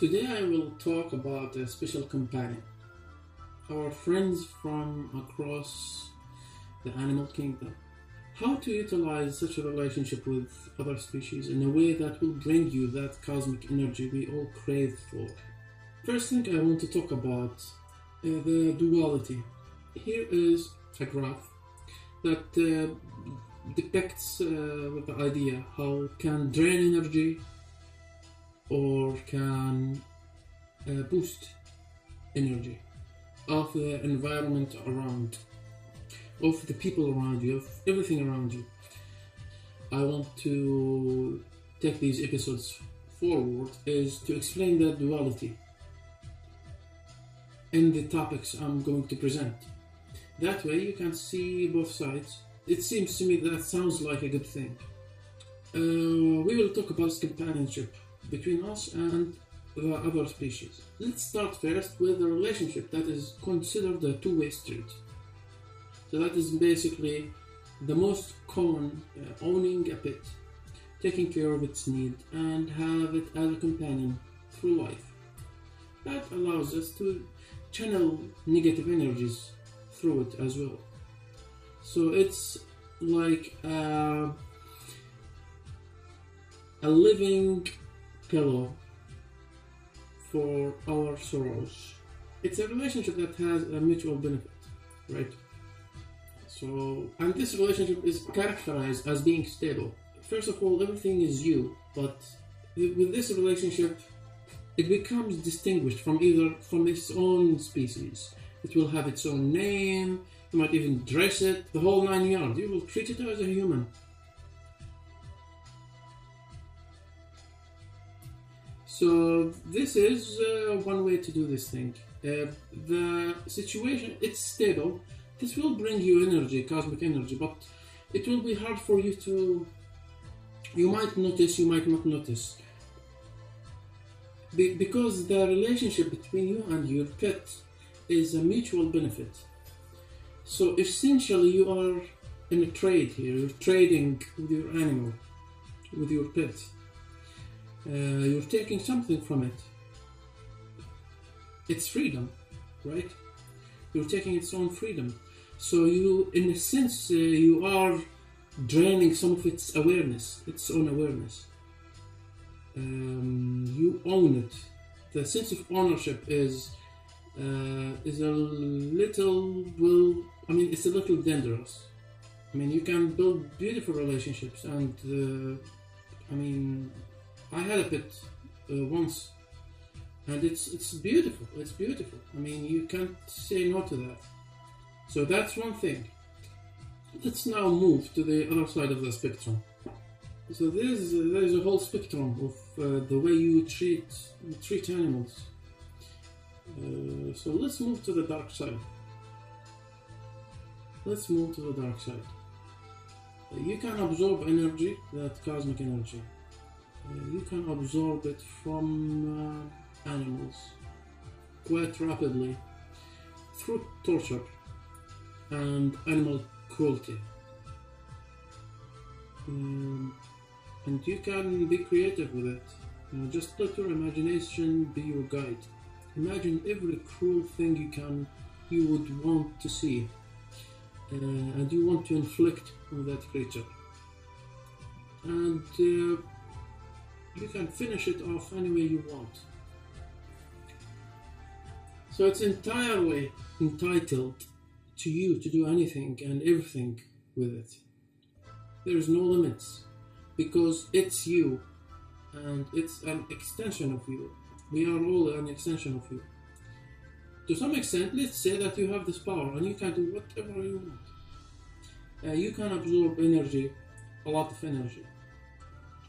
Today I will talk about a special companion. Our friends from across the animal kingdom. How to utilize such a relationship with other species in a way that will bring you that cosmic energy we all crave for. First thing I want to talk about uh, the duality. Here is a graph that uh, depicts uh, the idea how can drain energy or can uh, boost energy of the environment around, of the people around you, of everything around you. I want to take these episodes forward is to explain that duality in the topics I'm going to present. That way you can see both sides. It seems to me that sounds like a good thing. Uh, we will talk about companionship between us and the other species. Let's start first with the relationship that is considered a two-way street. So that is basically the most common uh, owning a pet, taking care of its need and have it as a companion through life. That allows us to channel negative energies through it as well. So it's like a, a living pillow for our sorrows. It's a relationship that has a mutual benefit, right? So, and this relationship is characterized as being stable. First of all, everything is you, but with this relationship, it becomes distinguished from either from its own species. It will have its own name, you might even dress it, the whole nine yards. You will treat it as a human. So this is uh, one way to do this thing. Uh, the situation, it's stable. This will bring you energy, cosmic energy, but it will be hard for you to, you might notice, you might not notice. Be because the relationship between you and your pet is a mutual benefit. So essentially you are in a trade here, you're trading with your animal, with your pet uh, you're taking something from it. It's freedom, right? You're taking its own freedom. So you, in a sense, uh, you are draining some of its awareness, its own awareness. Um, you own it. The sense of ownership is uh, is a little well. I mean, it's a little dangerous. I mean, you can build beautiful relationships, and uh, I mean, I had a pet uh, once, and it's it's beautiful. It's beautiful. I mean, you can't say no to that. So that's one thing. Let's now move to the other side of the spectrum. So there's there's a whole spectrum of uh, the way you treat treat animals. Uh, so let's move to the dark side. Let's move to the dark side. You can absorb energy, that cosmic energy. You can absorb it from uh, animals quite rapidly through torture and animal cruelty. Um, and you can be creative with it. Just let your imagination be your guide. Imagine every cruel thing you can, you would want to see, uh, and you want to inflict on that creature. And uh, you can finish it off any way you want. So it's entirely entitled to you to do anything and everything with it. There is no limits because it's you and it's an extension of you. We are all an extension of you. To some extent, let's say that you have this power and you can do whatever you want. Uh, you can absorb energy, a lot of energy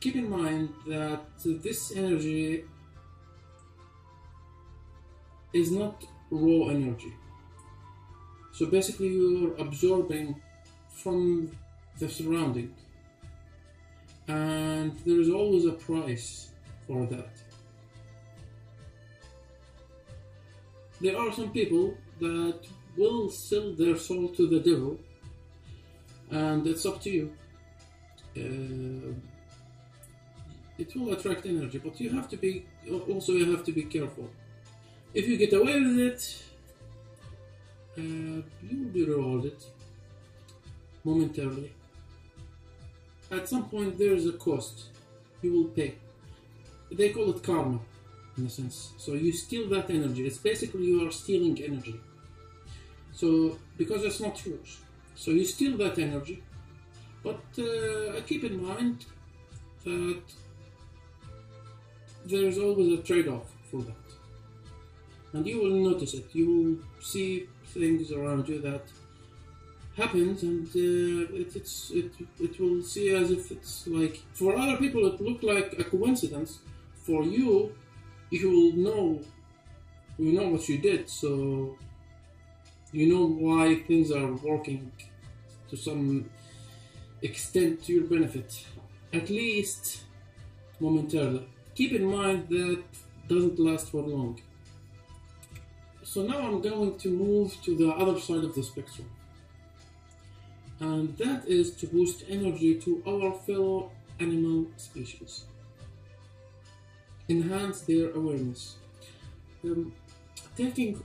keep in mind that this energy is not raw energy. So basically you're absorbing from the surrounding and there is always a price for that. There are some people that will sell their soul to the devil and it's up to you. Uh, it will attract energy, but you have to be also you have to be careful. If you get away with it, uh, you will be rewarded momentarily. At some point, there is a cost you will pay. They call it karma, in a sense. So you steal that energy. It's basically you are stealing energy. So because it's not yours, so you steal that energy. But uh, keep in mind that there's always a trade-off for that, and you will notice it. You will see things around you that happens and uh, it, it's it, it will see as if it's like for other people it look like a coincidence. For you you will know you know what you did so you know why things are working to some extent to your benefit. At least momentarily keep in mind that doesn't last for long so now I'm going to move to the other side of the spectrum and that is to boost energy to our fellow animal species. Enhance their awareness. Um, taking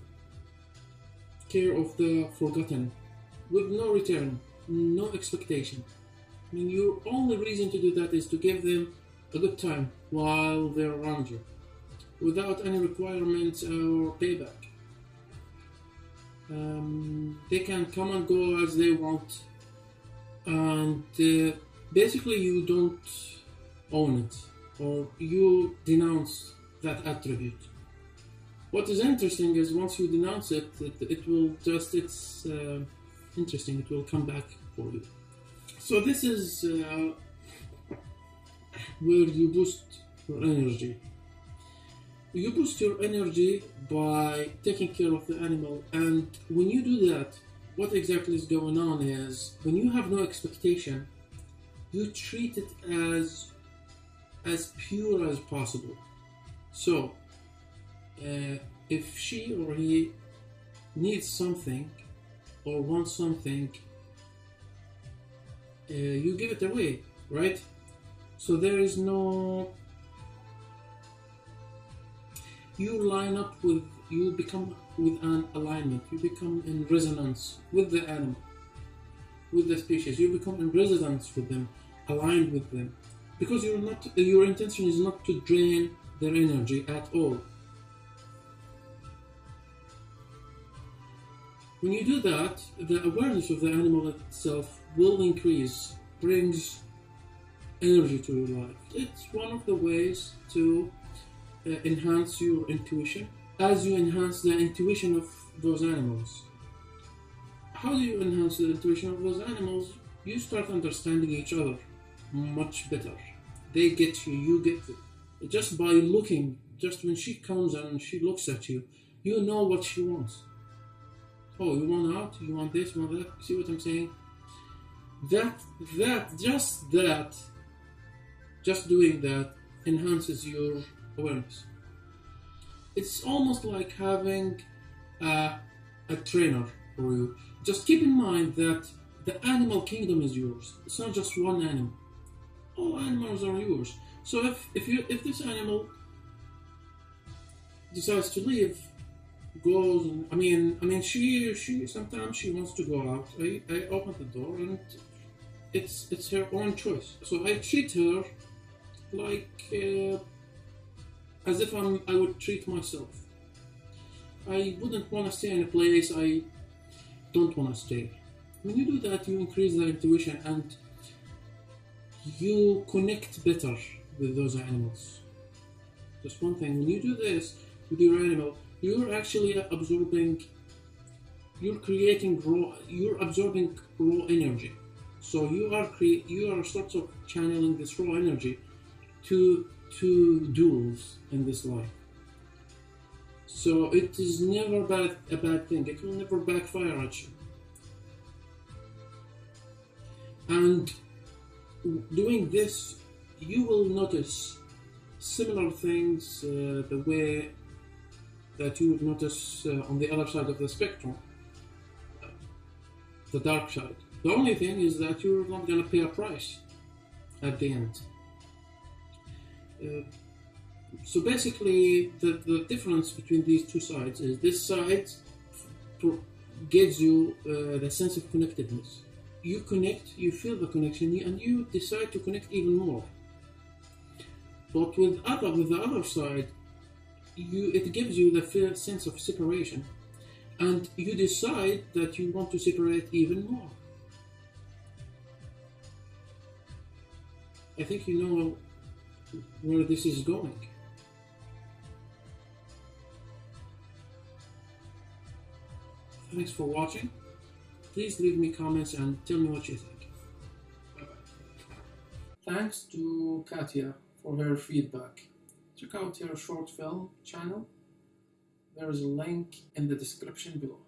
care of the forgotten with no return, no expectation. I mean, your only reason to do that is to give them a good time while they're around you, without any requirements or payback. Um, they can come and go as they want and uh, basically you don't own it or you denounce that attribute. What is interesting is once you denounce it, it, it will just, it's uh, interesting, it will come back for you. So this is uh, where you boost your energy. You boost your energy by taking care of the animal, and when you do that, what exactly is going on is when you have no expectation, you treat it as as pure as possible. So, uh, if she or he needs something or wants something, uh, you give it away, right? So there is no. You line up with, you become with an alignment. You become in resonance with the animal, with the species. You become in resonance with them, aligned with them, because you're not. Your intention is not to drain their energy at all. When you do that, the awareness of the animal itself will increase, brings energy to your life. It's one of the ways to uh, enhance your intuition as you enhance the intuition of those animals. How do you enhance the intuition of those animals? You start understanding each other much better. They get you, you get them. Just by looking, just when she comes and she looks at you, you know what she wants. Oh, you want out? You want this? You want that? See what I'm saying? That, that, just that, just doing that enhances your awareness it's almost like having a, a trainer for you. Just keep in mind that the animal kingdom is yours. It's not just one animal. All animals are yours. So if, if you if this animal decides to leave, goes and, I mean I mean she she sometimes she wants to go out. I, I open the door and it's it's her own choice. So I treat her like uh, as if I'm, I would treat myself. I wouldn't want to stay in a place I don't want to stay. When you do that, you increase the intuition and you connect better with those animals. Just one thing, when you do this with your animal, you're actually absorbing, you're creating raw, you're absorbing raw energy. So you are cre- you are sort of channeling this raw energy to two duels in this life. So it is never bad, a bad thing. It will never backfire at you. And doing this, you will notice similar things uh, the way that you would notice uh, on the other side of the spectrum, the dark side. The only thing is that you're not going to pay a price at the end. Uh, so basically, the, the difference between these two sides is this side gives you uh, the sense of connectedness. You connect, you feel the connection, and you decide to connect even more. But with other, with the other side, you it gives you the sense of separation, and you decide that you want to separate even more. I think you know where this is going. Thanks for watching. Please leave me comments and tell me what you think. Thanks to Katya for her feedback. Check out her short film channel. There is a link in the description below.